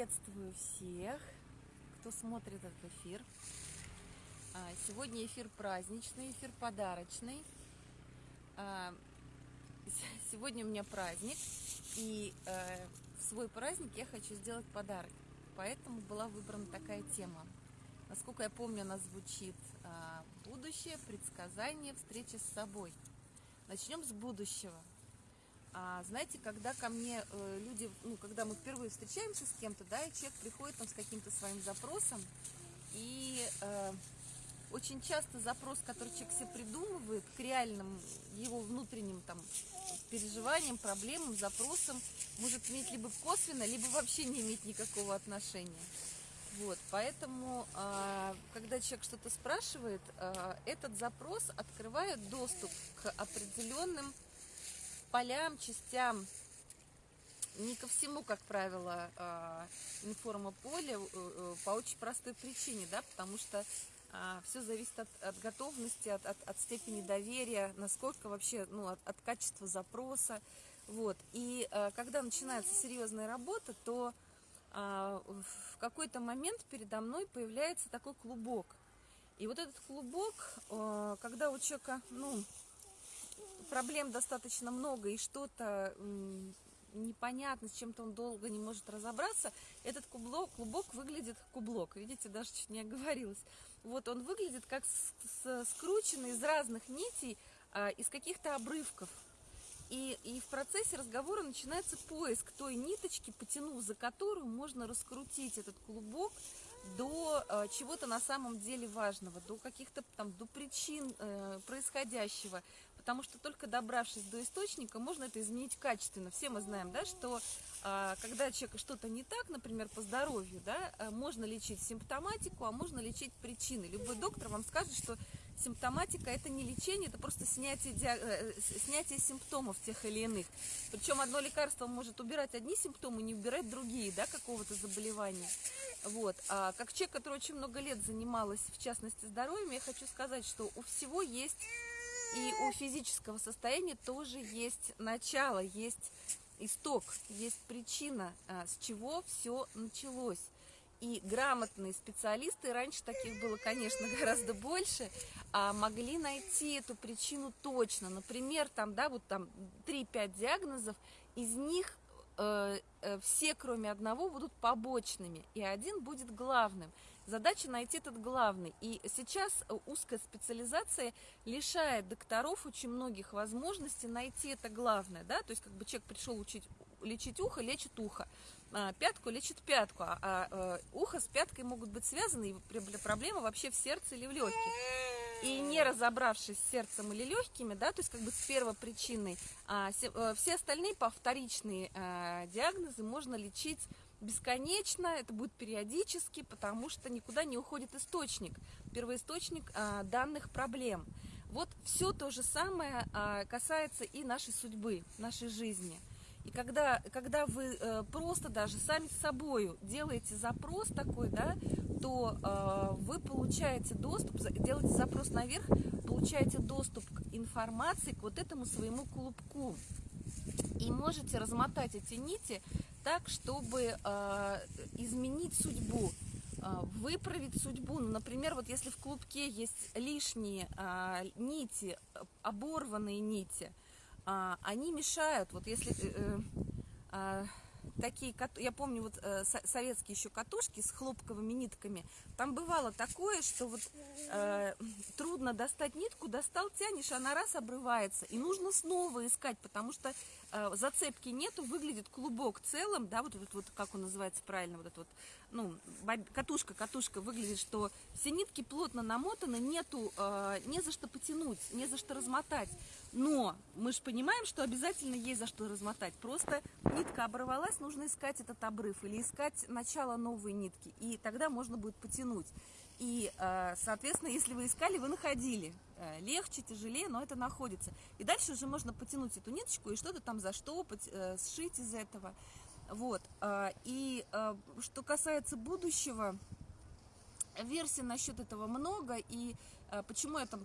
Приветствую всех, кто смотрит этот эфир. А, сегодня эфир праздничный, эфир подарочный. А, сегодня у меня праздник, и э, в свой праздник я хочу сделать подарок. Поэтому была выбрана такая тема. Насколько я помню, она звучит а, «Будущее, предсказание, встреча с собой». Начнем с будущего. А знаете, когда ко мне э, люди, ну, когда мы впервые встречаемся с кем-то, да, и человек приходит там с каким-то своим запросом, и э, очень часто запрос, который человек себе придумывает, к реальным его внутренним там переживаниям, проблемам, запросам, может иметь либо косвенно, либо вообще не иметь никакого отношения. Вот, поэтому, э, когда человек что-то спрашивает, э, этот запрос открывает доступ к определенным полям, частям, не ко всему, как правило, а, информополе э, э, по очень простой причине, да, потому что а, все зависит от, от готовности, от, от, от степени доверия, насколько вообще, ну, от, от качества запроса, вот. И а, когда начинается серьезная работа, то в какой-то момент передо мной появляется такой клубок. И вот этот клубок, когда у человека, ну, проблем достаточно много и что-то непонятно, с чем-то он долго не может разобраться, этот клубок, клубок выглядит, кублок, видите, даже чуть не оговорилась, вот он выглядит как с, с, скрученный из разных нитей, а, из каких-то обрывков. И, и в процессе разговора начинается поиск той ниточки, потянув за которую можно раскрутить этот клубок до э, чего-то на самом деле важного, до каких-то там, до причин э, происходящего, потому что только добравшись до источника, можно это изменить качественно. Все мы знаем, да, что э, когда человека что-то не так, например, по здоровью, да, э, можно лечить симптоматику, а можно лечить причины. Любой доктор вам скажет, что симптоматика это не лечение, это просто снятие, э, снятие симптомов тех или иных. Причем одно лекарство может убирать одни симптомы, не убирать другие, да, какого-то заболевания. Вот. А как человек, который очень много лет занималась, в частности, здоровьем, я хочу сказать, что у всего есть, и у физического состояния тоже есть начало, есть исток, есть причина, а, с чего все началось. И грамотные специалисты, раньше таких было, конечно, гораздо больше, а могли найти эту причину точно. Например, там, да, вот там 3-5 диагнозов, из них все, кроме одного, будут побочными, и один будет главным. Задача найти этот главный. И сейчас узкая специализация лишает докторов очень многих возможностей найти это главное. Да? То есть, как бы человек пришел учить, лечить ухо, лечит ухо. А, пятку лечит пятку, а, а ухо с пяткой могут быть связаны, и проблема вообще в сердце или в легких. И не разобравшись с сердцем или легкими, да, то есть как бы с первопричиной, а, э, все остальные повторичные а, диагнозы можно лечить бесконечно, это будет периодически, потому что никуда не уходит источник, первоисточник а, данных проблем. Вот все то же самое а, касается и нашей судьбы, нашей жизни – и когда, когда вы э, просто даже сами с собой делаете запрос такой, да, то э, вы получаете доступ, делаете запрос наверх, получаете доступ к информации, к вот этому своему клубку. И можете размотать эти нити так, чтобы э, изменить судьбу, э, выправить судьбу. Ну, например, вот если в клубке есть лишние э, нити, оборванные нити, а, они мешают, вот если... Э, э, а, такие, я помню вот э, советские еще катушки с хлопковыми нитками, там бывало такое, что вот э, трудно достать нитку, достал, тянешь, она раз обрывается, и нужно снова искать, потому что э, зацепки нету, выглядит клубок целым, да, вот этот вот, как он называется правильно, вот этот вот, ну, катушка, катушка выглядит, что все нитки плотно намотаны, нету, э, не за что потянуть, не за что размотать, но мы же понимаем, что обязательно есть за что размотать, просто нитка оборвалась, нужно искать этот обрыв или искать начало новой нитки, и тогда можно будет потянуть. И, э, соответственно, если вы искали, вы находили. Э, легче, тяжелее, но это находится. И дальше уже можно потянуть эту ниточку и что-то там заштопать, э, сшить из этого. Вот. И что касается будущего, версий насчет этого много, и почему это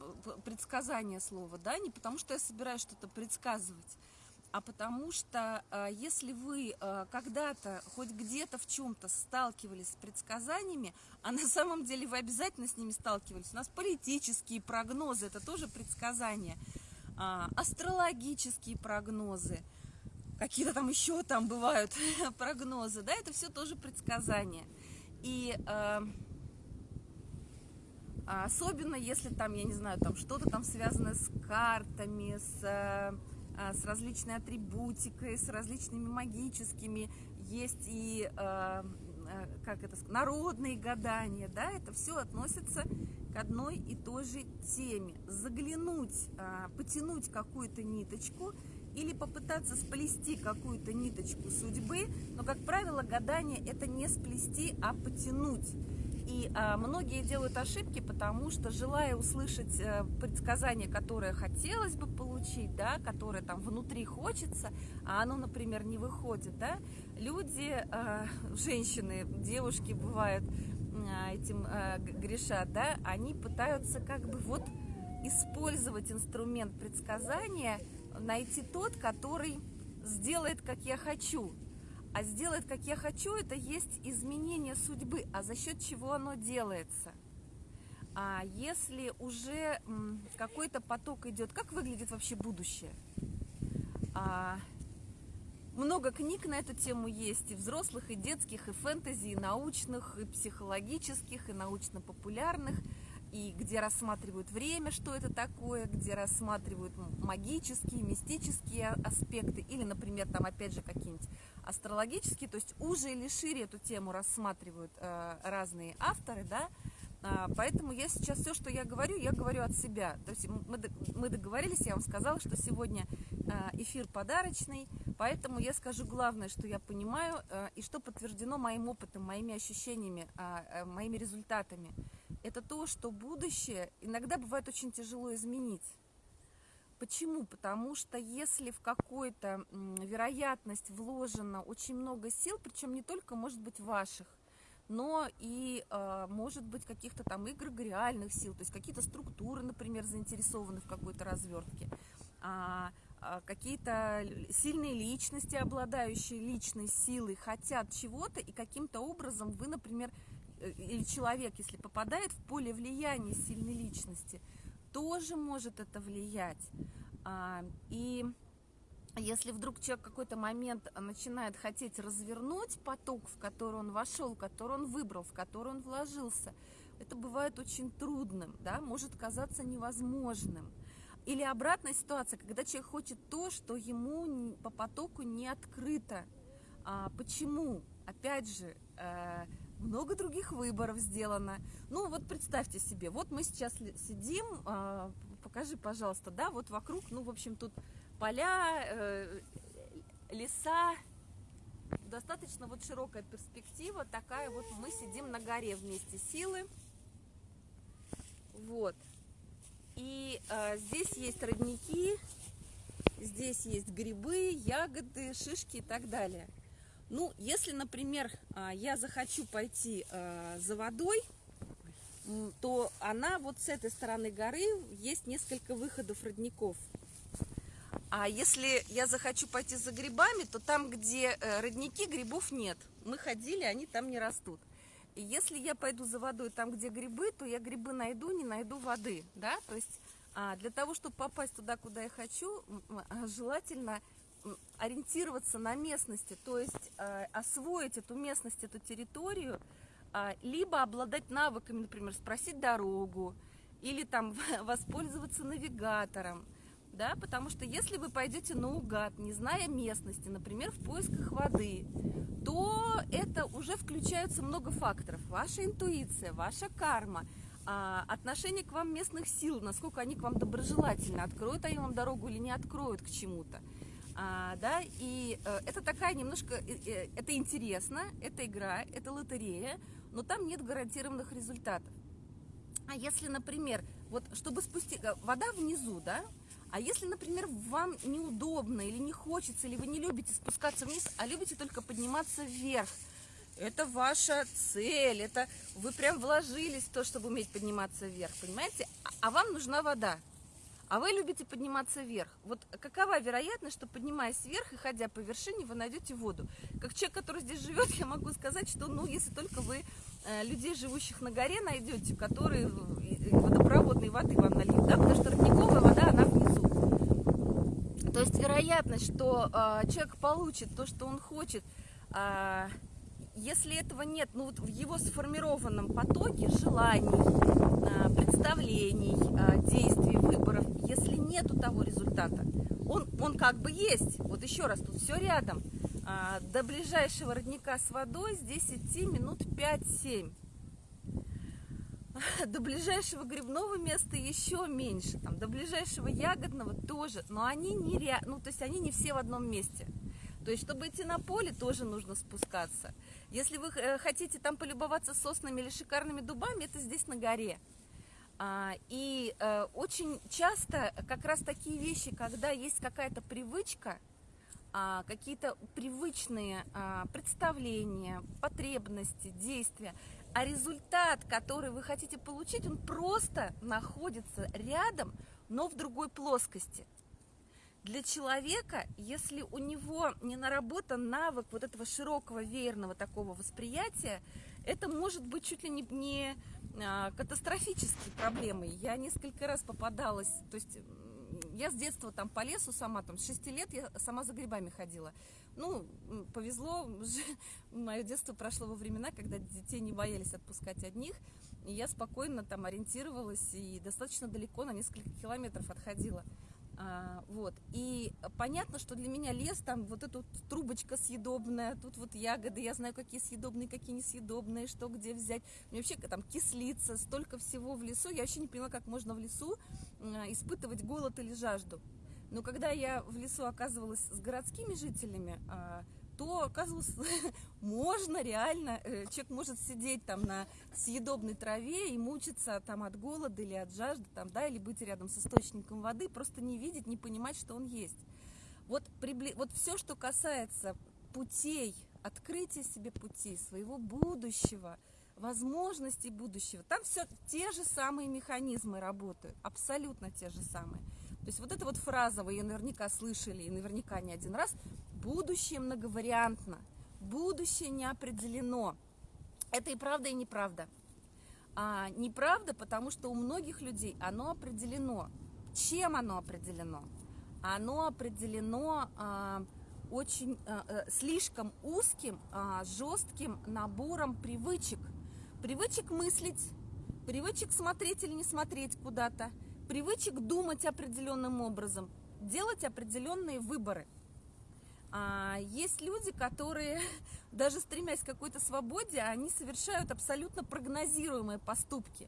предсказание слова, да, не потому что я собираюсь что-то предсказывать, а потому что э, если вы э, когда-то хоть где-то в чем-то сталкивались с предсказаниями, а на самом деле вы обязательно с ними сталкивались, у нас политические прогнозы, это тоже предсказания, а, астрологические прогнозы, какие-то там еще там бывают прогнозы, да, это все тоже предсказания. И э, особенно если там, я не знаю, там что-то там связано с картами, с а, с различной атрибутикой, с различными магическими, есть и а, а, как это народные гадания, да, это все относится к одной и той же теме. Заглянуть, потянуть какую-то ниточку или попытаться сплести какую-то ниточку судьбы, но, как правило, гадание это не сплести, а потянуть. И а, многие делают ошибки, потому что, желая услышать а, предсказание, которое хотелось бы получить, да, которое там внутри хочется, а оно, например, не выходит, да, люди, а, женщины, девушки бывают а, этим грешат, да, они пытаются как бы вот использовать инструмент предсказания, найти тот, который сделает, как я хочу, а сделать, как я хочу, это есть изменение судьбы. А за счет чего оно делается? А если уже какой-то поток идет, как выглядит вообще будущее? А, много книг на эту тему есть, и взрослых, и детских, и фэнтези, и научных, и психологических, и научно-популярных – и где рассматривают время, что это такое, где рассматривают магические, мистические аспекты, или, например, там опять же какие-нибудь астрологические, то есть уже или шире эту тему рассматривают э, разные авторы, да, а, поэтому я сейчас все, что я говорю, я говорю от себя. То есть мы, мы договорились, я вам сказала, что сегодня э, эфир подарочный, поэтому я скажу главное, что я понимаю э, и что подтверждено моим опытом, моими ощущениями, э, моими результатами это то, что будущее иногда бывает очень тяжело изменить. Почему? Потому что если в какую-то вероятность вложено очень много сил, причем не только, может быть, ваших, но и, э, может быть, каких-то там игр реальных сил, то есть какие-то структуры, например, заинтересованы в какой-то развертке, а, а какие-то сильные личности, обладающие личной силой, хотят чего-то, и каким-то образом вы, например, или человек, если попадает в поле влияния сильной личности, тоже может это влиять. А, и если вдруг человек в какой-то момент начинает хотеть развернуть поток, в который он вошел, который он выбрал, в который он вложился, это бывает очень трудным, да, может казаться невозможным. Или обратная ситуация, когда человек хочет то, что ему по потоку не открыто. А, почему? Опять же, э, много других выборов сделано. Ну вот представьте себе, вот мы сейчас сидим, а, покажи, пожалуйста, да, вот вокруг, ну, в общем, тут поля, э, леса, достаточно вот широкая перспектива, такая вот мы сидим на горе вместе силы, вот. И э, здесь есть родники, здесь есть грибы, ягоды, шишки и так далее. Ну, если, например, а, я захочу пойти а, за водой, то она вот с этой стороны горы есть несколько выходов родников. А если я захочу пойти за грибами, то там, где э, родники, грибов нет. Мы ходили, они там не растут. И если я пойду за водой там, где грибы, то я грибы найду, не найду воды. Да? То есть а, для того, чтобы попасть туда, куда я хочу, желательно ориентироваться на местности, то есть э, освоить эту местность, эту территорию, э, либо обладать навыками, например, спросить дорогу, или там воспользоваться навигатором, да, потому что если вы пойдете наугад, не зная местности, например, в поисках воды, то это уже включается много факторов. Ваша интуиция, ваша карма, а, отношение к вам местных сил, насколько они к вам доброжелательны, откроют они вам дорогу или не откроют к чему-то. А, да, и э, это такая немножко, э, э, это интересно, это игра, это лотерея, но там нет гарантированных результатов. А если, например, вот чтобы спустить, э, вода внизу, да, а если, например, вам неудобно или не хочется, или вы не любите спускаться вниз, а любите только подниматься вверх, это ваша цель, это вы прям вложились в то, чтобы уметь подниматься вверх, понимаете? А, а вам нужна вода. А вы любите подниматься вверх. Вот какова вероятность, что поднимаясь вверх и ходя по вершине, вы найдете воду? Как человек, который здесь живет, я могу сказать, что, ну, если только вы э, людей, живущих на горе, найдете, которые водопроводной воды вам нальют, да, потому что родниковая вода, она внизу. То есть вероятность, что э, человек получит то, что он хочет, э, если этого нет, ну вот в его сформированном потоке желаний, а, представлений, а, действий, выборов, если нету того результата, он, он как бы есть. Вот еще раз, тут все рядом. А, до ближайшего родника с водой здесь идти минут 5-7. До ближайшего грибного места еще меньше, там, до ближайшего ягодного тоже, но они не, ре... ну, то есть они не все в одном месте. То есть, чтобы идти на поле, тоже нужно спускаться. Если вы э, хотите там полюбоваться соснами или шикарными дубами, это здесь на горе. А, и э, очень часто как раз такие вещи, когда есть какая-то привычка, а, какие-то привычные а, представления, потребности, действия, а результат, который вы хотите получить, он просто находится рядом, но в другой плоскости для человека, если у него не наработан навык вот этого широкого веерного такого восприятия, это может быть чуть ли не, не а, катастрофической проблемой. Я несколько раз попадалась, то есть я с детства там по лесу сама, там с 6 лет я сама за грибами ходила. Ну, повезло, мое детство прошло во времена, когда детей не боялись отпускать одних, и я спокойно там ориентировалась и достаточно далеко, на несколько километров отходила. А, вот. И понятно, что для меня лес, там вот эта вот трубочка съедобная, тут вот ягоды, я знаю, какие съедобные, какие несъедобные, что где взять. Мне вообще там кислица, столько всего в лесу. Я вообще не поняла, как можно в лесу а, испытывать голод или жажду. Но когда я в лесу оказывалась с городскими жителями, а, то оказывалось, можно реально, э, человек может сидеть там на съедобной траве и мучиться там от голода или от жажды, там, да, или быть рядом с источником воды, просто не видеть, не понимать, что он есть. Вот, прибли... вот все, что касается путей, открытия себе пути, своего будущего, возможностей будущего, там все те же самые механизмы работают, абсолютно те же самые. То есть вот эта вот фраза, вы ее наверняка слышали, и наверняка не один раз, будущее многовариантно, будущее не определено. Это и правда, и неправда. А, неправда, потому что у многих людей оно определено. Чем оно определено? Оно определено а, очень а, а, слишком узким, а, жестким набором привычек. Привычек мыслить, привычек смотреть или не смотреть куда-то, привычек думать определенным образом, делать определенные выборы. А есть люди, которые, даже стремясь к какой-то свободе, они совершают абсолютно прогнозируемые поступки.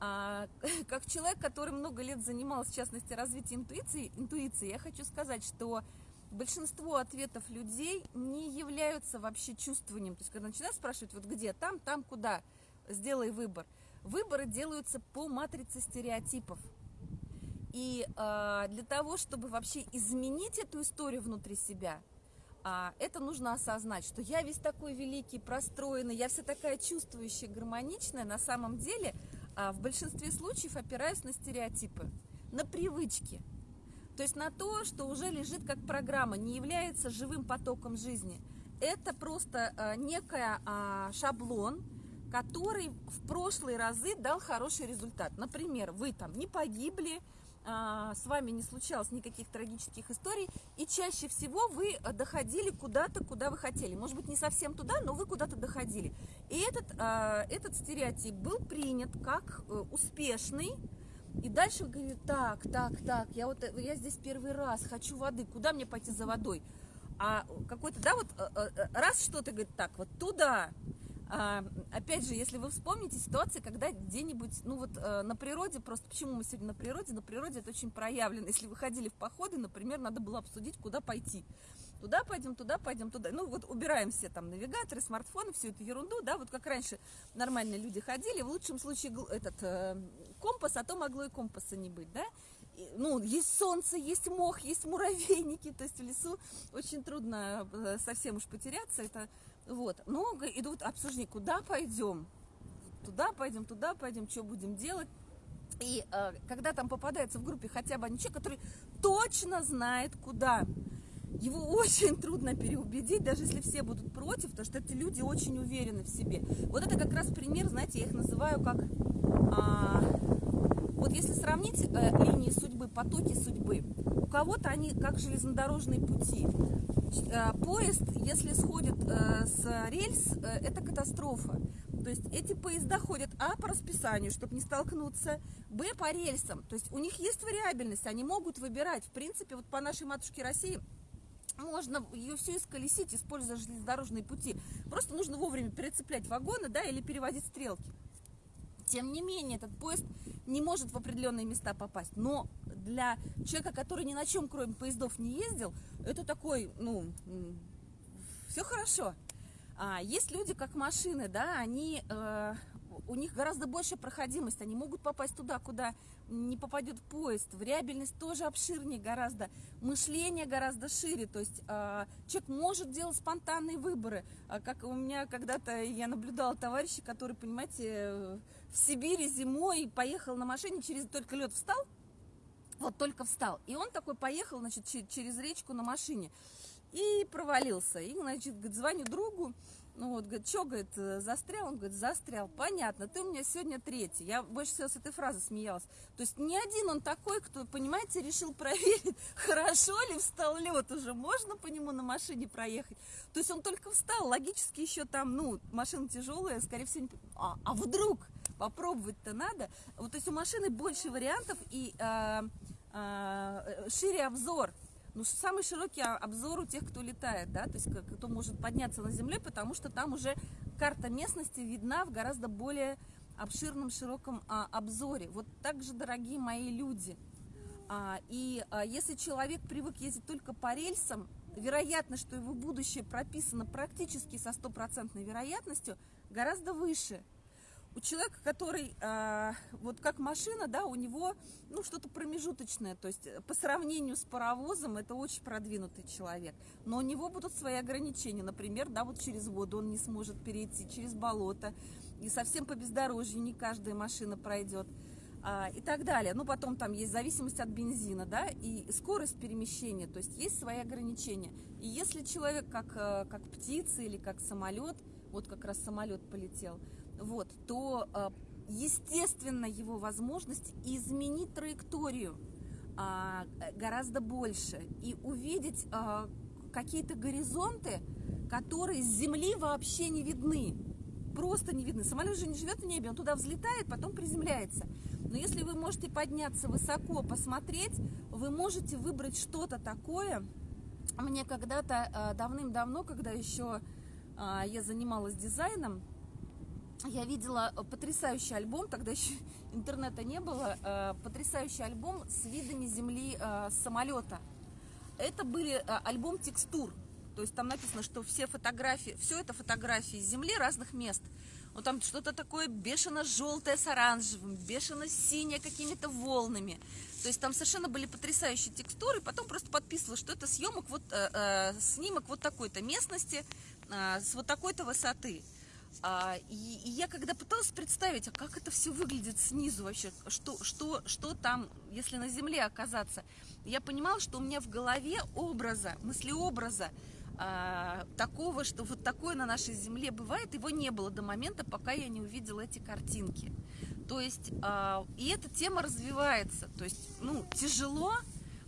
А, как человек, который много лет занимался, в частности, развитием интуиции, интуиции, я хочу сказать, что большинство ответов людей не являются вообще чувствованием. То есть, когда начинают спрашивать, вот где, там, там, куда, сделай выбор – Выборы делаются по матрице стереотипов. И э, для того, чтобы вообще изменить эту историю внутри себя, э, это нужно осознать, что я весь такой великий, простроенный, я вся такая чувствующая, гармоничная, на самом деле э, в большинстве случаев опираюсь на стереотипы, на привычки. То есть на то, что уже лежит как программа, не является живым потоком жизни. Это просто э, некая э, шаблон, который в прошлые разы дал хороший результат. Например, вы там не погибли, а, с вами не случалось никаких трагических историй, и чаще всего вы доходили куда-то, куда вы хотели. Может быть, не совсем туда, но вы куда-то доходили. И этот, а, этот стереотип был принят как э, успешный, и дальше вы говорите, так, так, так, я вот я здесь первый раз, хочу воды, куда мне пойти за водой? А какой-то, да, вот э, э, раз что-то говорит, так, вот туда, опять же, если вы вспомните ситуации, когда где-нибудь, ну вот э, на природе, просто почему мы сегодня на природе, на природе это очень проявлено. Если вы ходили в походы, например, надо было обсудить, куда пойти. Туда пойдем, туда пойдем, туда. Ну вот убираем все там навигаторы, смартфоны, всю эту ерунду, да, вот как раньше нормальные люди ходили, в лучшем случае этот э, компас, а то могло и компаса не быть, да. И, ну, есть солнце, есть мох, есть муравейники, то есть в лесу очень трудно э, совсем уж потеряться, это вот, много идут обсуждения, куда пойдем, туда пойдем, туда пойдем, что будем делать. И э, когда там попадается в группе хотя бы один человек, который точно знает, куда, его очень трудно переубедить, даже если все будут против, потому что эти люди очень уверены в себе. Вот это как раз пример, знаете, я их называю как... А, вот если сравнить э, линии судьбы, потоки судьбы, у кого-то они как железнодорожные пути. Э, поезд, если сходит э, с рельс, э, это катастрофа. То есть эти поезда ходят А по расписанию, чтобы не столкнуться, Б по рельсам. То есть у них есть вариабельность, они могут выбирать. В принципе, вот по нашей матушке России можно ее все исколесить, используя железнодорожные пути. Просто нужно вовремя перецеплять вагоны, да, или переводить стрелки. Тем не менее, этот поезд не может в определенные места попасть. Но для человека, который ни на чем, кроме поездов, не ездил, это такой, ну, все хорошо. А есть люди, как машины, да, они э, у них гораздо больше проходимость, они могут попасть туда, куда не попадет поезд, вариабельность тоже обширнее гораздо, мышление гораздо шире, то есть э, человек может делать спонтанные выборы, а как у меня когда-то я наблюдала товарища, который, понимаете, в Сибири зимой поехал на машине, через только лед встал, вот только встал, и он такой поехал, значит, через речку на машине и провалился, и, значит, звоню другу, ну вот, говорит, что, говорит, э, застрял? Он говорит, застрял. Понятно, ты у меня сегодня третий. Я больше всего с этой фразы смеялась. То есть не один он такой, кто, понимаете, решил проверить, хорошо ли встал лед уже, можно по нему на машине проехать. То есть он только встал, логически еще там, ну, машина тяжелая, скорее всего, не... а, а вдруг попробовать-то надо. Вот, то есть у машины больше вариантов и э, э, шире обзор ну, самый широкий обзор у тех, кто летает, да, то есть кто может подняться на земле, потому что там уже карта местности видна в гораздо более обширном, широком а, обзоре. Вот так же, дорогие мои люди. А, и а, если человек привык ездить только по рельсам, вероятность, что его будущее прописано практически со стопроцентной вероятностью, гораздо выше – у человека, который э, вот как машина, да, у него ну что-то промежуточное, то есть по сравнению с паровозом это очень продвинутый человек, но у него будут свои ограничения, например, да, вот через воду он не сможет перейти, через болото, и совсем по бездорожью не каждая машина пройдет а, и так далее. Ну, потом там есть зависимость от бензина, да, и скорость перемещения, то есть есть свои ограничения. И если человек как, э, как птица или как самолет, вот как раз самолет полетел, вот, то, а, естественно, его возможность изменить траекторию а, гораздо больше и увидеть а, какие-то горизонты, которые с Земли вообще не видны. Просто не видны. Самолет же не живет в небе, он туда взлетает, потом приземляется. Но если вы можете подняться высоко, посмотреть, вы можете выбрать что-то такое. Мне когда-то давным-давно, когда еще я занималась дизайном, я видела э, потрясающий альбом, тогда еще интернета не было, э, потрясающий альбом с видами земли э, с самолета. Это были альбом текстур, то есть там написано, что все фотографии, все это фотографии земли разных мест. Вот там что-то такое бешено-желтое с оранжевым, бешено-синее какими-то волнами. То есть там совершенно были потрясающие текстуры, потом просто подписывала, что это съемок вот, снимок вот такой-то местности с вот такой-то высоты. А, и, и я когда пыталась представить, а как это все выглядит снизу вообще, что, что, что там, если на земле оказаться, я понимала, что у меня в голове образа, мыслеобраза а, такого, что вот такое на нашей земле бывает, его не было до момента, пока я не увидела эти картинки. То есть, а, и эта тема развивается, то есть, ну, тяжело,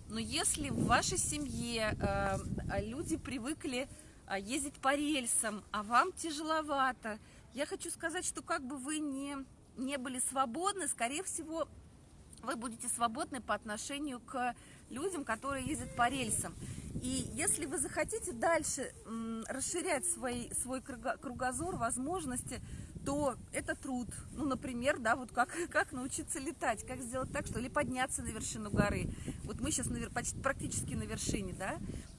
но если в вашей семье а, люди привыкли ездить по рельсам, а вам тяжеловато. Я хочу сказать, что как бы вы не, не были свободны, скорее всего, вы будете свободны по отношению к людям, которые ездят по рельсам. И если вы захотите дальше расширять свой, свой кругозор, возможности, то это труд. Ну, например, да, вот как, как научиться летать, как сделать так, что или подняться на вершину горы. Вот мы сейчас на, почти, практически на вершине, да,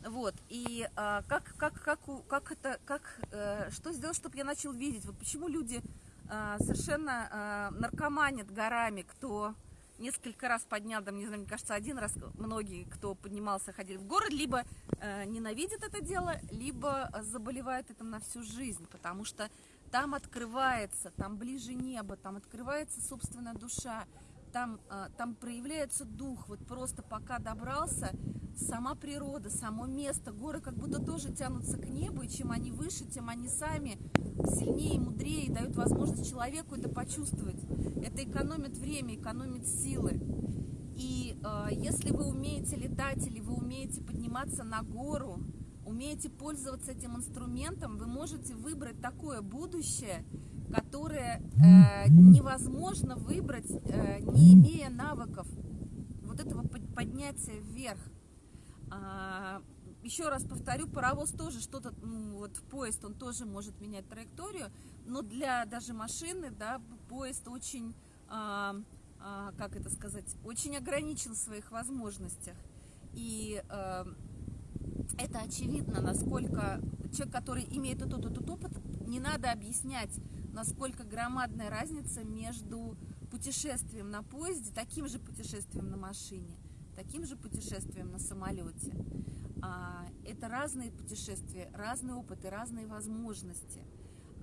вот. И а, как, как, как, как это, как, а, что сделать, чтобы я начал видеть? Вот почему люди а, совершенно а, наркоманят горами, кто несколько раз поднял, там, не знаю, мне кажется, один раз многие, кто поднимался, ходили в город, либо э, ненавидят это дело, либо заболевают этим на всю жизнь, потому что там открывается, там ближе небо, там открывается собственная душа, там, а, там проявляется дух, вот просто пока добрался, сама природа, само место, горы как будто тоже тянутся к небу, и чем они выше, тем они сами сильнее мудрее, и дают возможность человеку это почувствовать. Это экономит время, экономит силы. И э, если вы умеете летать или вы умеете подниматься на гору, умеете пользоваться этим инструментом, вы можете выбрать такое будущее, которое э, невозможно выбрать, э, не имея навыков вот этого поднятия вверх. А, еще раз повторю, паровоз тоже что-то, ну, вот поезд, он тоже может менять траекторию, но для даже машины, да, поезд очень, а, а, как это сказать, очень ограничен в своих возможностях. И а, это очевидно, насколько человек, который имеет этот, этот опыт, не надо объяснять, насколько громадная разница между путешествием на поезде, таким же путешествием на машине, таким же путешествием на самолете. А, это разные путешествия, разные опыты, разные возможности.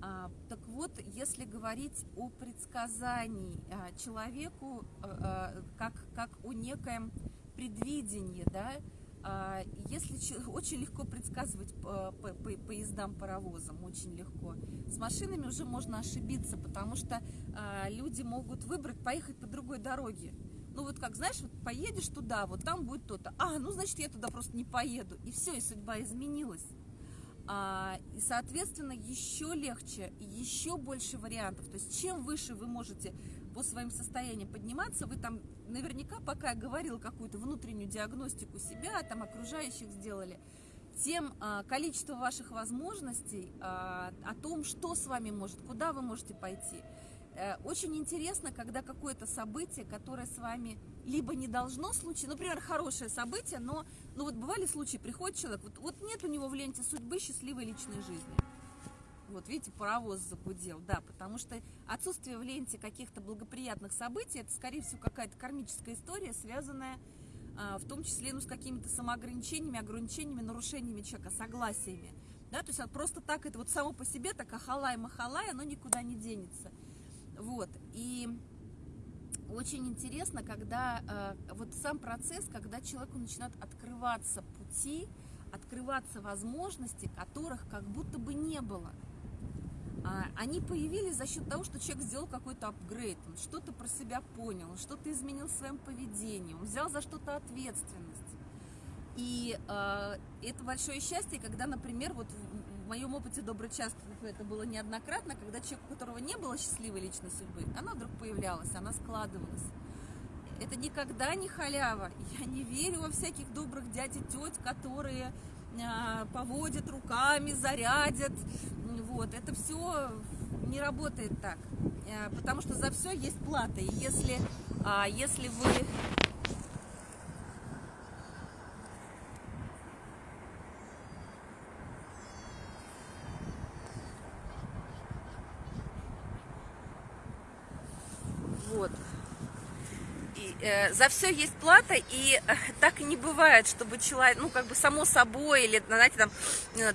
А, так вот, если говорить о предсказании а, человеку, как, как о некоем предвидении, да, если очень легко предсказывать поездам, паровозам, очень легко. С машинами уже можно ошибиться, потому что люди могут выбрать поехать по другой дороге. Ну вот как, знаешь, вот поедешь туда, вот там будет то-то. А, ну значит я туда просто не поеду. И все, и судьба изменилась. А, и, соответственно, еще легче, еще больше вариантов. То есть чем выше вы можете по своим состояниям подниматься, вы там наверняка, пока я говорила какую-то внутреннюю диагностику себя, там окружающих сделали, тем а, количество ваших возможностей, а, о том, что с вами может, куда вы можете пойти. А, очень интересно, когда какое-то событие, которое с вами либо не должно случиться, например, хорошее событие, но ну вот бывали случаи, приходит человек, вот, вот нет у него в ленте судьбы счастливой личной жизни. Вот видите, паровоз загудел, да, потому что отсутствие в ленте каких-то благоприятных событий, это, скорее всего, какая-то кармическая история, связанная а, в том числе ну, с какими-то самоограничениями, ограничениями, нарушениями человека, согласиями. Да, то есть просто так, это вот само по себе, так ахалай-махалай, оно никуда не денется. Вот, и очень интересно, когда э, вот сам процесс, когда человеку начинают открываться пути, открываться возможности, которых как будто бы не было. А, они появились за счет того, что человек сделал какой-то апгрейд, он что-то про себя понял, он что-то изменил в своем поведении, он взял за что-то ответственность. И э, это большое счастье, когда, например, вот в, моем опыте добрый час это было неоднократно, когда человек, у которого не было счастливой личной судьбы, она вдруг появлялась, она складывалась. Это никогда не халява. Я не верю во всяких добрых дядь и теть, которые э, поводят руками, зарядят, вот, это все не работает так, э, потому что за все есть плата. И если, а, если вы Э, за все есть плата, и э, так не бывает, чтобы человек, ну, как бы само собой, или, знаете, там,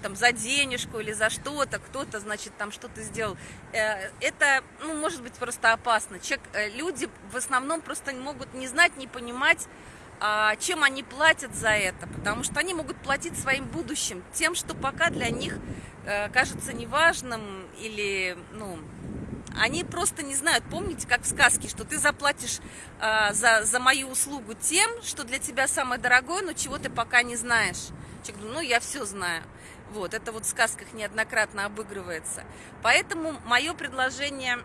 там за денежку или за что-то, кто-то, значит, там что-то сделал. Э, это, ну, может быть просто опасно. Человек, люди в основном просто могут не знать, не понимать, а, чем они платят за это, потому что они могут платить своим будущим, тем, что пока для них кажется неважным или, ну, они просто не знают, помните, как в сказке, что ты заплатишь э, за, за мою услугу тем, что для тебя самое дорогое, но чего ты пока не знаешь. Человек говорит, ну я все знаю. Вот, это вот в сказках неоднократно обыгрывается. Поэтому мое предложение,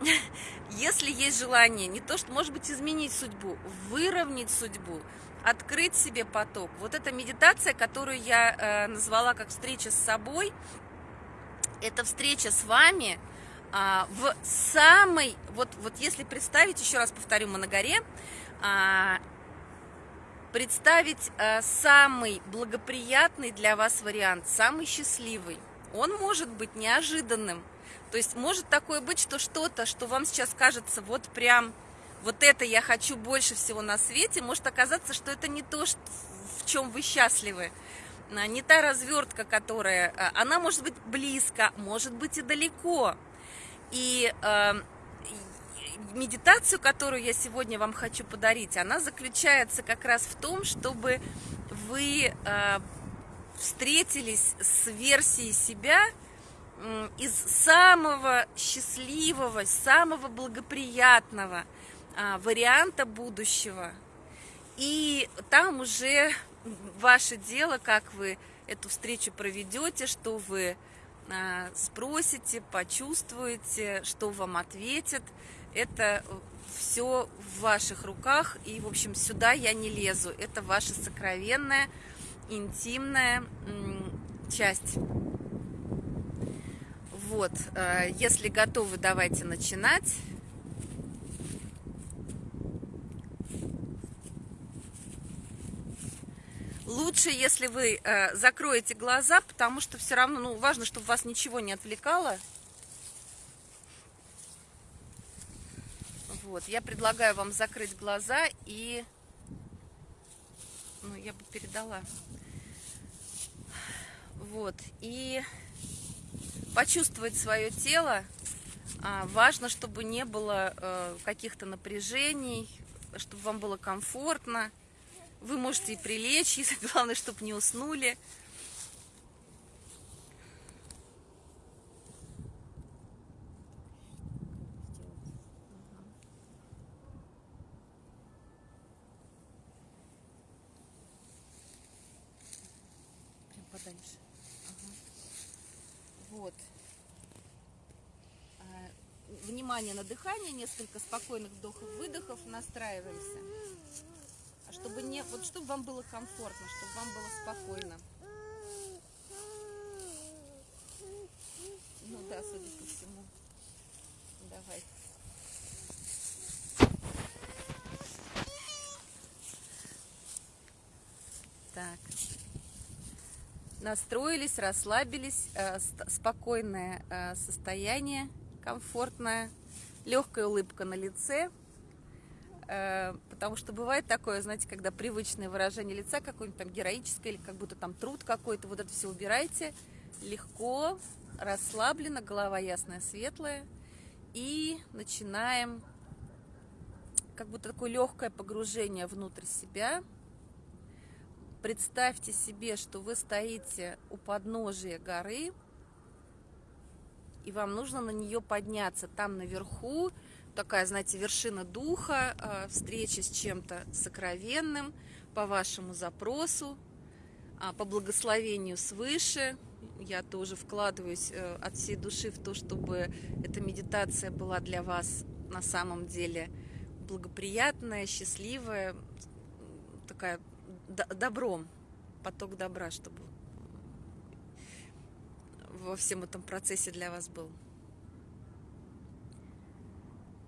если есть желание, не то, что, может быть, изменить судьбу, выровнять судьбу, открыть себе поток. Вот эта медитация, которую я э, назвала как встреча с собой, это встреча с вами – а, в самой, вот, вот если представить, еще раз повторю, мы на горе, а, представить а, самый благоприятный для вас вариант, самый счастливый. Он может быть неожиданным. То есть может такое быть, что что-то, что вам сейчас кажется вот прям, вот это я хочу больше всего на свете, может оказаться, что это не то, в чем вы счастливы не та развертка, которая, она может быть близко, может быть и далеко. И э, медитацию, которую я сегодня вам хочу подарить, она заключается как раз в том, чтобы вы э, встретились с версией себя э, из самого счастливого, самого благоприятного э, варианта будущего. И там уже ваше дело, как вы эту встречу проведете, что вы спросите, почувствуете, что вам ответят. Это все в ваших руках, и, в общем, сюда я не лезу. Это ваша сокровенная, интимная часть. Вот, а, если готовы, давайте начинать. Лучше, если вы э, закроете глаза, потому что все равно, ну, важно, чтобы вас ничего не отвлекало. Вот, я предлагаю вам закрыть глаза и, ну, я бы передала. Вот, и почувствовать свое тело. А, важно, чтобы не было э, каких-то напряжений, чтобы вам было комфортно. Вы можете и прилечь, если главное, чтобы не уснули. Вот. А, внимание на дыхание, несколько спокойных вдохов-выдохов, настраиваемся чтобы не, вот чтобы вам было комфортно, чтобы вам было спокойно. Ну да, судя по всему. Давай. Так. Настроились, расслабились, э, спокойное э, состояние, комфортное, легкая улыбка на лице. Э, потому что бывает такое, знаете, когда привычное выражение лица какое-нибудь там героическое или как будто там труд какой-то, вот это все убирайте, легко, расслабленно, голова ясная, светлая, и начинаем как будто такое легкое погружение внутрь себя. Представьте себе, что вы стоите у подножия горы, и вам нужно на нее подняться. Там наверху такая, знаете, вершина духа, а, встреча с чем-то сокровенным по вашему запросу, а, по благословению свыше. Я тоже вкладываюсь э, от всей души в то, чтобы эта медитация была для вас на самом деле благоприятная, счастливая, такая добром, поток добра, чтобы во всем этом процессе для вас был.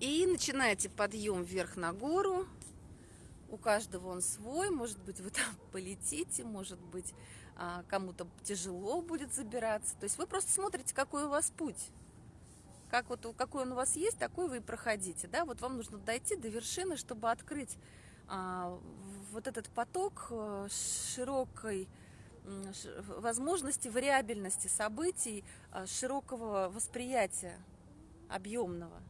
И начинаете подъем вверх на гору. У каждого он свой. Может быть, вы там полетите, может быть, а, кому-то тяжело будет забираться. То есть вы просто смотрите, какой у вас путь. Как вот, какой он у вас есть, такой вы и проходите. Да? Вот вам нужно дойти до вершины, чтобы открыть а, вот этот поток э, широкой возможности вариабельности событий, а, широкого восприятия объемного.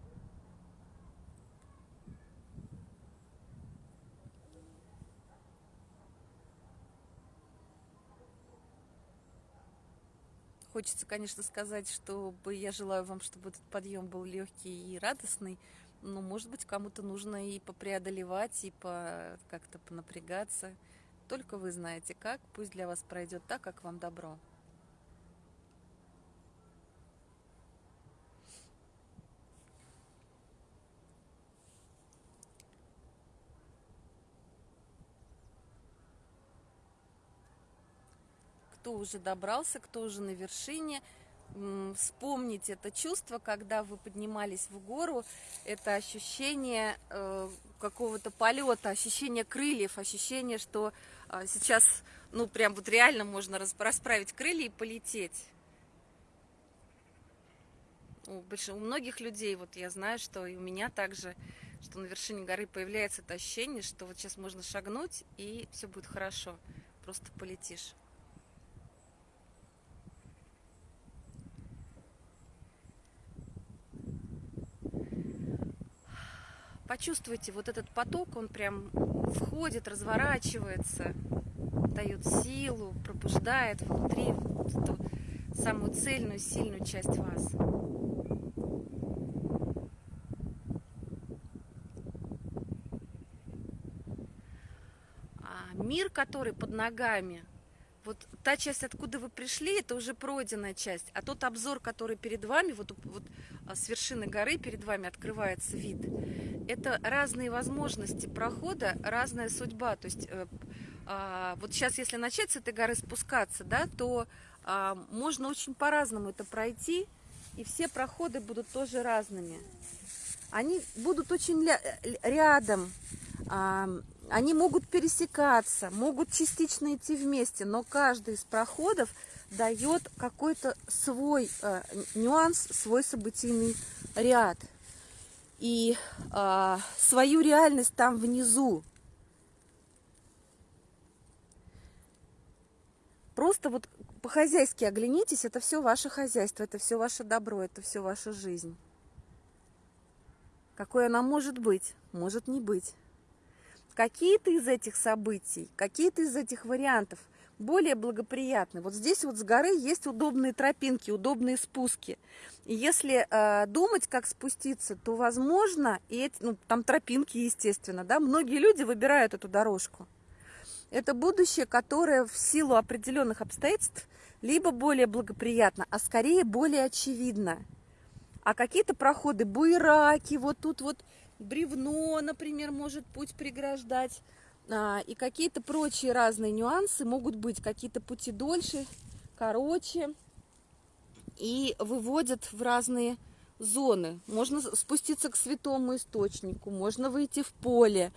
Хочется, конечно, сказать, чтобы я желаю вам, чтобы этот подъем был легкий и радостный. Но, может быть, кому-то нужно и попреодолевать, и по, как-то понапрягаться. Только вы знаете как. Пусть для вас пройдет так, как вам добро. Кто уже добрался, кто уже на вершине, вспомнить это чувство, когда вы поднимались в гору, это ощущение э, какого-то полета, ощущение крыльев, ощущение, что э, сейчас, ну, прям вот реально можно расправить крылья и полететь. У, у многих людей, вот я знаю, что и у меня также, что на вершине горы появляется это ощущение, что вот сейчас можно шагнуть, и все будет хорошо, просто полетишь. Почувствуйте, вот этот поток, он прям входит, разворачивается, дает силу, пробуждает внутри эту самую цельную, сильную часть вас. А мир, который под ногами, вот та часть, откуда вы пришли, это уже пройденная часть. А тот обзор, который перед вами, вот, вот а, с вершины горы перед вами открывается вид, это разные возможности прохода, разная судьба. То есть э, а, вот сейчас, если начать с этой горы спускаться, да, то а, можно очень по-разному это пройти, и все проходы будут тоже разными. Они будут очень рядом, они могут пересекаться, могут частично идти вместе, но каждый из проходов дает какой-то свой э, нюанс, свой событийный ряд. И э, свою реальность там внизу. Просто вот по-хозяйски оглянитесь, это все ваше хозяйство, это все ваше добро, это все ваша жизнь. Какой она может быть, может не быть какие-то из этих событий, какие-то из этих вариантов более благоприятны. Вот здесь вот с горы есть удобные тропинки, удобные спуски. И если э, думать, как спуститься, то возможно, и эти, ну, там тропинки, естественно, да, многие люди выбирают эту дорожку. Это будущее, которое в силу определенных обстоятельств либо более благоприятно, а скорее более очевидно. А какие-то проходы, буераки, вот тут вот бревно, например, может путь преграждать. А, и какие-то прочие разные нюансы могут быть, какие-то пути дольше, короче. И выводят в разные зоны. Можно спуститься к святому источнику, можно выйти в поле,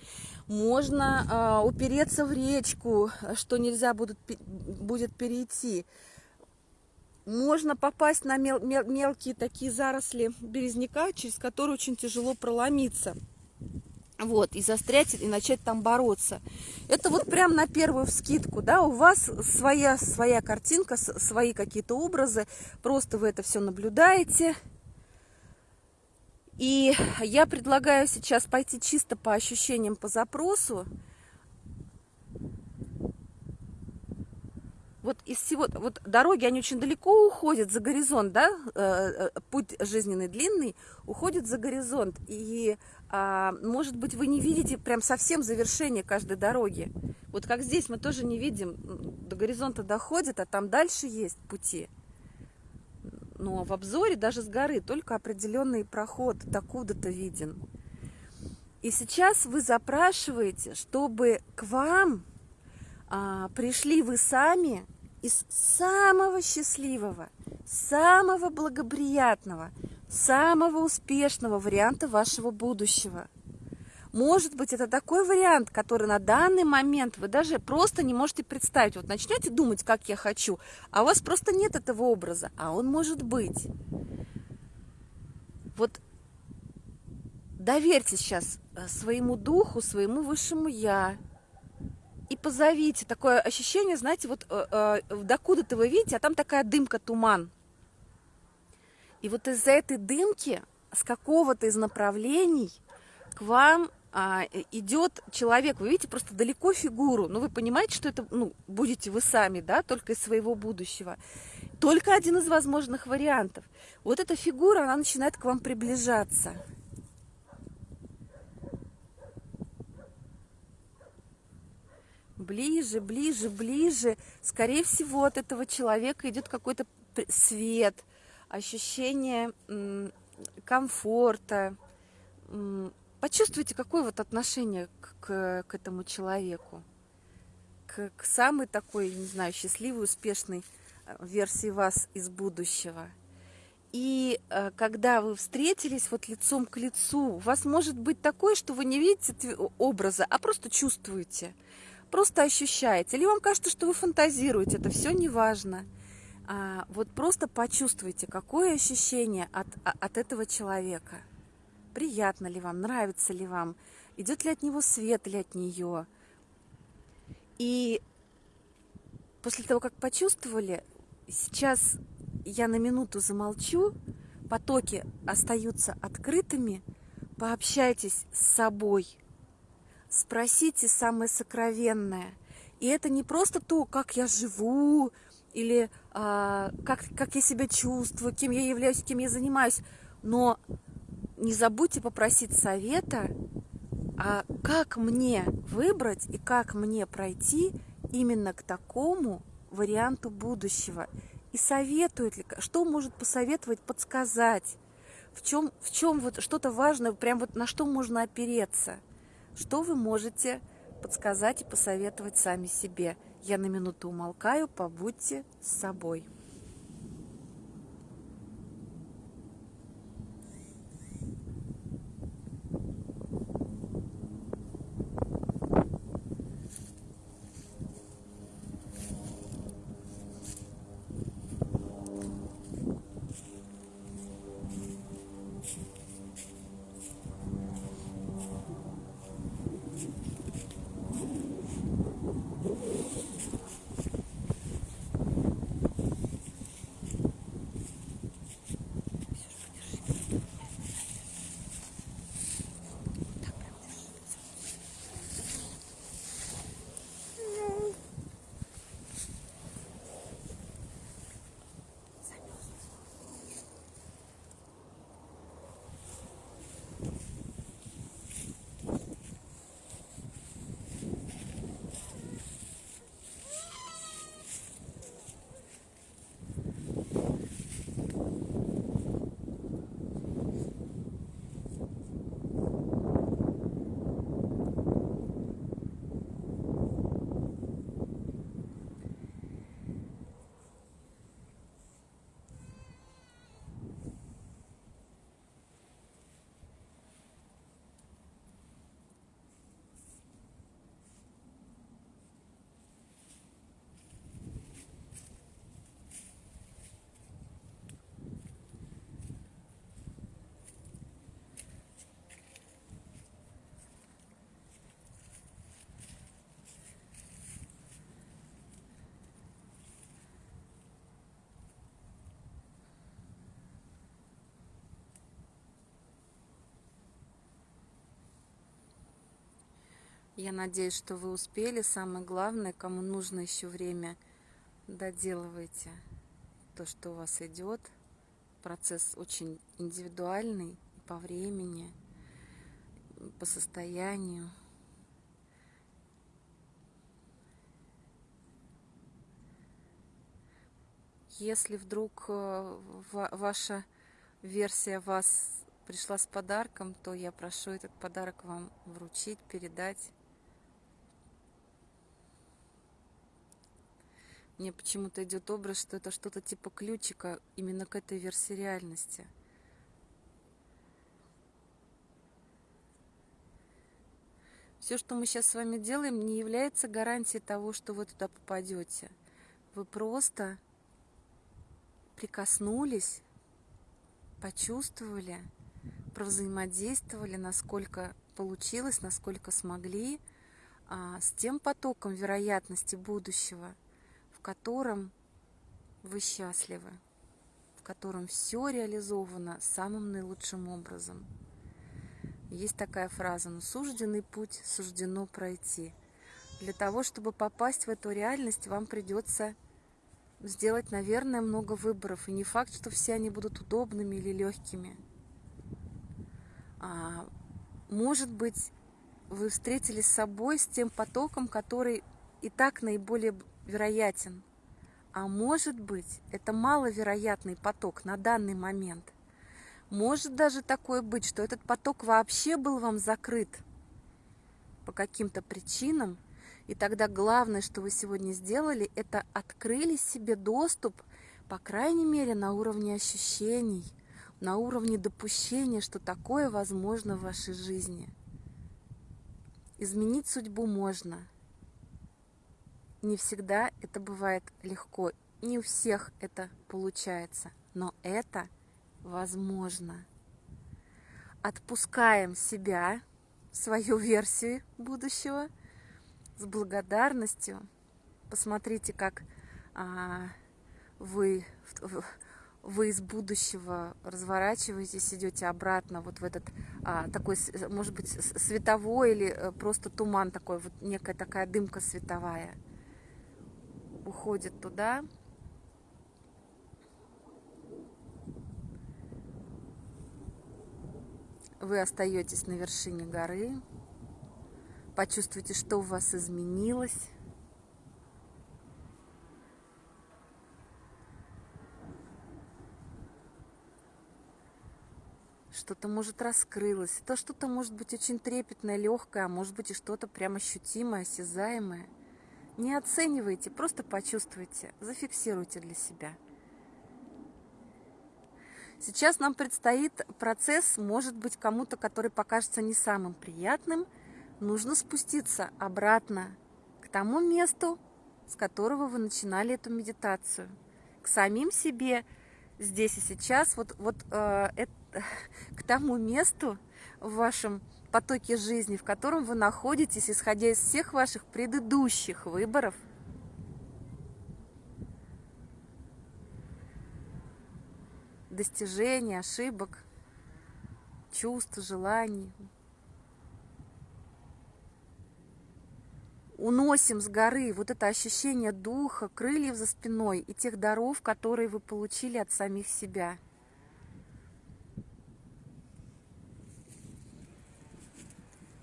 можно а, упереться в речку, что нельзя будет, будет перейти. Можно попасть на мел мел мелкие такие заросли березняка, через которые очень тяжело проломиться. Вот, и застрять, и начать там бороться. Это вот прям на первую вскидку, да, у вас своя, своя картинка, свои какие-то образы, просто вы это все наблюдаете. И я предлагаю сейчас пойти чисто по ощущениям, по запросу, вот из всего, вот дороги, они очень далеко уходят за горизонт, да, э, э, путь жизненный длинный уходит за горизонт, и, а, может быть, вы не видите прям совсем завершение каждой дороги. Вот как здесь мы тоже не видим, до горизонта доходит, а там дальше есть пути. Но в обзоре даже с горы только определенный проход докуда-то виден. И сейчас вы запрашиваете, чтобы к вам а, пришли вы сами из самого счастливого, самого благоприятного, самого успешного варианта вашего будущего. Может быть, это такой вариант, который на данный момент вы даже просто не можете представить. Вот начнете думать, как я хочу, а у вас просто нет этого образа, а он может быть. Вот доверьте сейчас э, своему духу, своему высшему я, и позовите. Такое ощущение, знаете, вот э, э, докуда-то вы видите, а там такая дымка, туман. И вот из-за этой дымки с какого-то из направлений к вам а, идет человек. Вы видите просто далеко фигуру. Но ну, вы понимаете, что это ну, будете вы сами, да, только из своего будущего. Только один из возможных вариантов. Вот эта фигура, она начинает к вам приближаться. Ближе, ближе, ближе. Скорее всего, от этого человека идет какой-то свет, ощущение комфорта. Почувствуйте, какое вот отношение к, к этому человеку, к, к самой такой, не знаю, счастливой, успешной э, версии вас из будущего. И э, когда вы встретились вот лицом к лицу, у вас может быть такое, что вы не видите образа, а просто чувствуете – просто ощущаете, или вам кажется, что вы фантазируете, это все не важно. А, вот просто почувствуйте, какое ощущение от, а, от этого человека. Приятно ли вам, нравится ли вам, идет ли от него свет или от нее. И после того, как почувствовали, сейчас я на минуту замолчу, потоки остаются открытыми, пообщайтесь с собой, спросите самое сокровенное. И это не просто то, как я живу, или а, как, как я себя чувствую, кем я являюсь, кем я занимаюсь. Но не забудьте попросить совета, а как мне выбрать и как мне пройти именно к такому варианту будущего. И советует ли, что может посоветовать, подсказать, в чем, в чем вот что-то важное, прям вот на что можно опереться, что вы можете подсказать и посоветовать сами себе. Я на минуту умолкаю, побудьте с собой. Я надеюсь, что вы успели. Самое главное, кому нужно еще время, доделывайте то, что у вас идет. Процесс очень индивидуальный по времени, по состоянию. Если вдруг э, ваша версия вас пришла с подарком, то я прошу этот подарок вам вручить, передать. Мне почему-то идет образ, что это что-то типа ключика именно к этой версии реальности. Все, что мы сейчас с вами делаем, не является гарантией того, что вы туда попадете. Вы просто прикоснулись, почувствовали, провзаимодействовали, насколько получилось, насколько смогли, а, с тем потоком вероятности будущего – в котором вы счастливы, в котором все реализовано самым наилучшим образом. Есть такая фраза, но сужденный путь суждено пройти. Для того, чтобы попасть в эту реальность, вам придется сделать, наверное, много выборов. И не факт, что все они будут удобными или легкими. А, может быть, вы встретились с собой, с тем потоком, который и так наиболее вероятен. А может быть, это маловероятный поток на данный момент. Может даже такое быть, что этот поток вообще был вам закрыт по каким-то причинам, и тогда главное, что вы сегодня сделали, это открыли себе доступ, по крайней мере, на уровне ощущений, на уровне допущения, что такое возможно в вашей жизни. Изменить судьбу можно – не всегда это бывает легко, не у всех это получается, но это возможно. Отпускаем себя, свою версию будущего с благодарностью. Посмотрите, как а, вы вы из будущего разворачиваетесь, идете обратно вот в этот а, такой, может быть, световой или э, просто туман такой, вот некая такая дымка световая уходит туда. Вы остаетесь на вершине горы, почувствуйте, что у вас изменилось. что-то может раскрылось, то что-то может быть очень трепетное, легкое, а может быть и что-то прям ощутимое, осязаемое. Не оценивайте, просто почувствуйте, зафиксируйте для себя. Сейчас нам предстоит процесс, может быть, кому-то, который покажется не самым приятным. Нужно спуститься обратно к тому месту, с которого вы начинали эту медитацию, к самим себе, здесь и сейчас, вот, вот э, это, к тому месту в вашем потоке жизни, в котором вы находитесь, исходя из всех ваших предыдущих выборов, достижений, ошибок, чувств, желаний, уносим с горы вот это ощущение духа, крыльев за спиной и тех даров, которые вы получили от самих себя.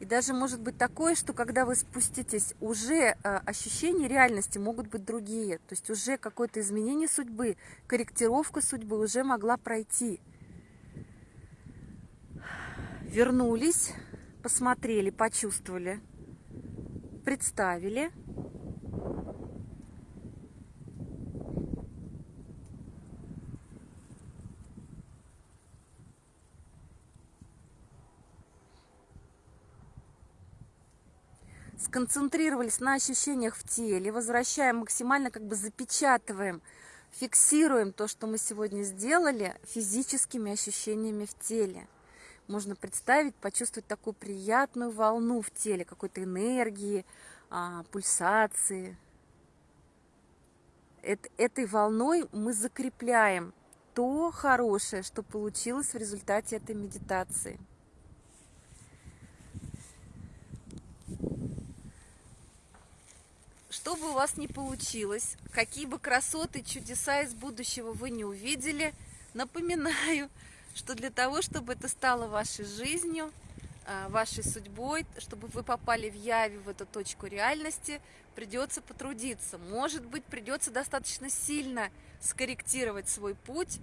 Даже может быть такое, что когда вы спуститесь, уже а, ощущения реальности могут быть другие. То есть уже какое-то изменение судьбы, корректировка судьбы уже могла пройти. Вернулись, посмотрели, почувствовали – представили. Сконцентрировались на ощущениях в теле, возвращаем максимально, как бы запечатываем, фиксируем то, что мы сегодня сделали физическими ощущениями в теле можно представить, почувствовать такую приятную волну в теле, какой-то энергии, а, пульсации. Эт, этой волной мы закрепляем то хорошее, что получилось в результате этой медитации. Что бы у вас ни получилось, какие бы красоты, чудеса из будущего вы не увидели, напоминаю, что для того, чтобы это стало вашей жизнью, а, вашей судьбой, чтобы вы попали в Яве, в эту точку реальности, придется потрудиться. Может быть, придется достаточно сильно скорректировать свой путь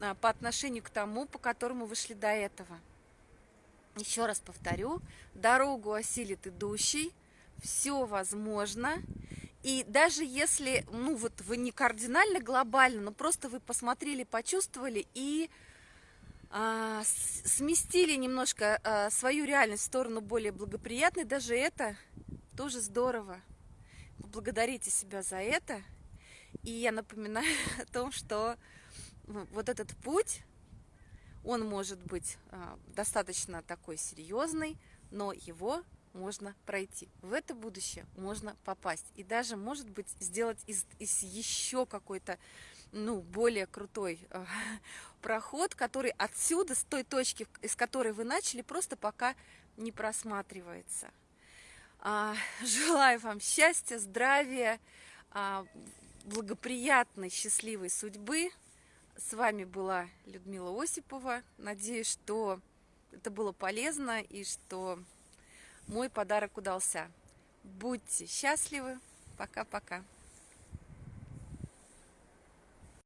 а, по отношению к тому, по которому вы шли до этого. Еще раз повторю, дорогу осилит идущий, все возможно. И даже если, ну вот вы не кардинально глобально, но просто вы посмотрели, почувствовали и а, сместили немножко а, свою реальность в сторону более благоприятной, даже это тоже здорово. Поблагодарите себя за это. И я напоминаю о том, что вот этот путь, он может быть а, достаточно такой серьезный, но его можно пройти. В это будущее можно попасть. И даже, может быть, сделать из, из еще какой-то ну, более крутой э, проход, который отсюда, с той точки, из которой вы начали, просто пока не просматривается. А, желаю вам счастья, здравия, а, благоприятной, счастливой судьбы. С вами была Людмила Осипова. Надеюсь, что это было полезно и что мой подарок удался. Будьте счастливы. Пока-пока.